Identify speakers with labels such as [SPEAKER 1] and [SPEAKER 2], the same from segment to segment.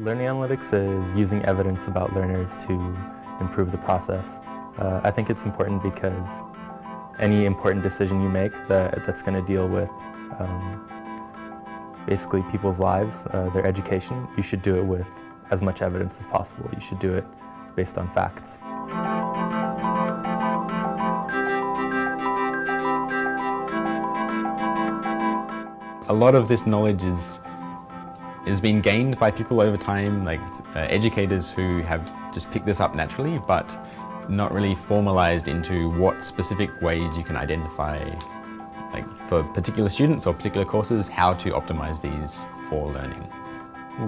[SPEAKER 1] Learning analytics is using evidence about learners to improve the process. Uh, I think it's important because any important decision you make that, that's going to deal with um, basically people's lives, uh, their education, you should do it with as much evidence as possible. You should do it based on facts.
[SPEAKER 2] A lot of this knowledge is is been gained by people over time, like uh, educators who have just picked this up naturally, but not really formalized into what specific ways you can identify, like for particular students or particular courses, how to optimize these for learning.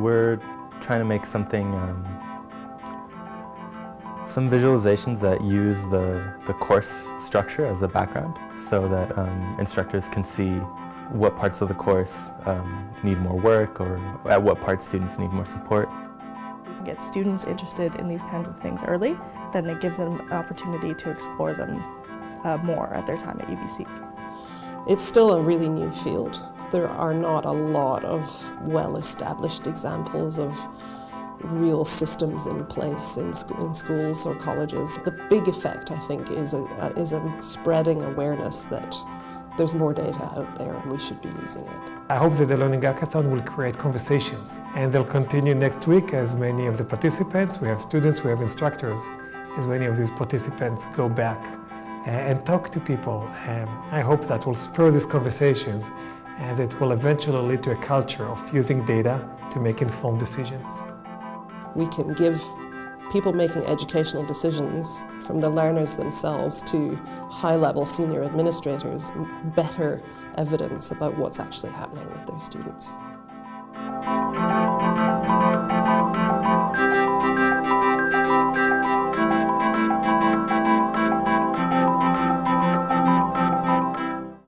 [SPEAKER 1] We're trying to make something, um, some visualizations that use the, the course structure as a background so that um, instructors can see what parts of the course um, need more work or at what parts students need more support.
[SPEAKER 3] We can get students interested in these kinds of things early, then it gives them an opportunity to explore them uh, more at their time at UBC.
[SPEAKER 4] It's still a really new field. There are not a lot of well-established examples of real systems in place in, sc in, schools or colleges. The big effect, I think, is a, is a spreading awareness that there's more data out there and we should be using it.
[SPEAKER 5] I hope that the Learning Hackathon will create conversations and they'll continue next week as many of the participants, we have students, we have instructors, as many of these participants go back eh, and talk to people. And I hope that will spur these conversations and it will eventually lead to a culture of using data to make informed decisions.
[SPEAKER 4] We can give people making educational decisions, from the learners themselves to high-level senior administrators, better evidence about what's actually happening with their students.